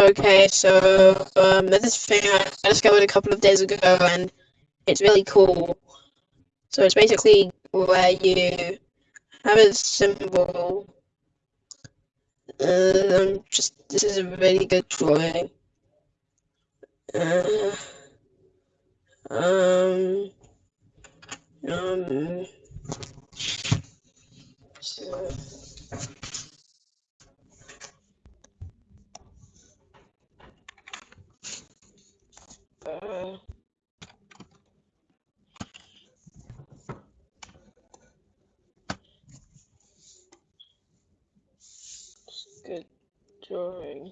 Okay, so um, this thing I discovered a couple of days ago, and it's really cool. So it's basically where you have a symbol. Um, just this is a really good drawing. Uh, um, um, so, uh, good drawing.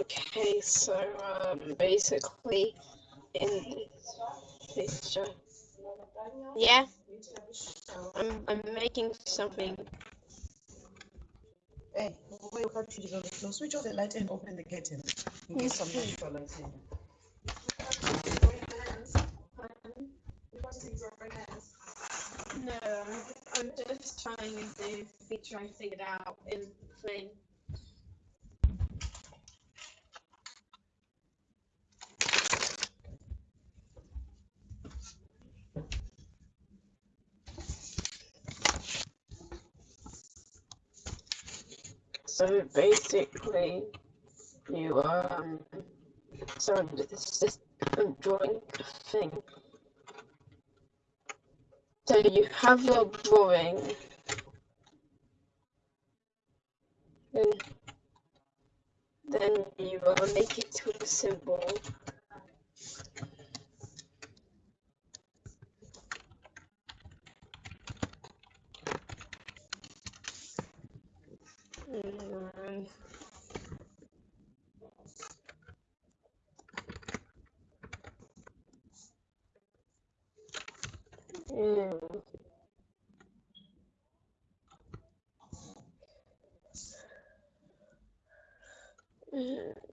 Okay, so um, basically, in this picture, yeah, I'm I'm making something. Hey, why you can't no, switch off the light and open the curtain in case some natural light in. No, I'm just trying to feature I figured out in thing. So basically, you um, so this is drawing thing. So you have your drawing, then then you uh, make it to a symbol. And Mm. Mm.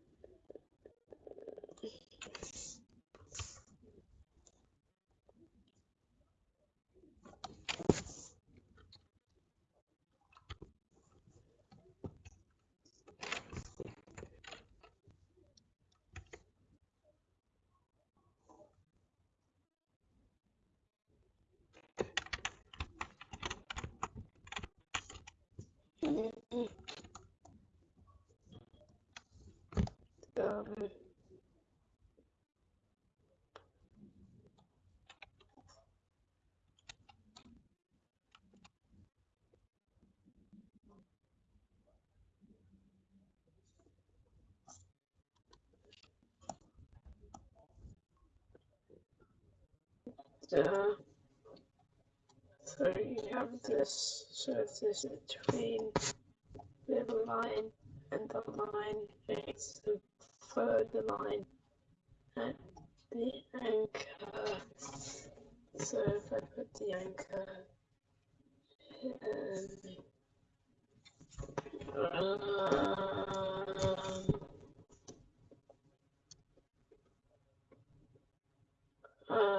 uh, so you have this, so between the line and the line makes the further line and the anchor. So if I put the anchor um, um,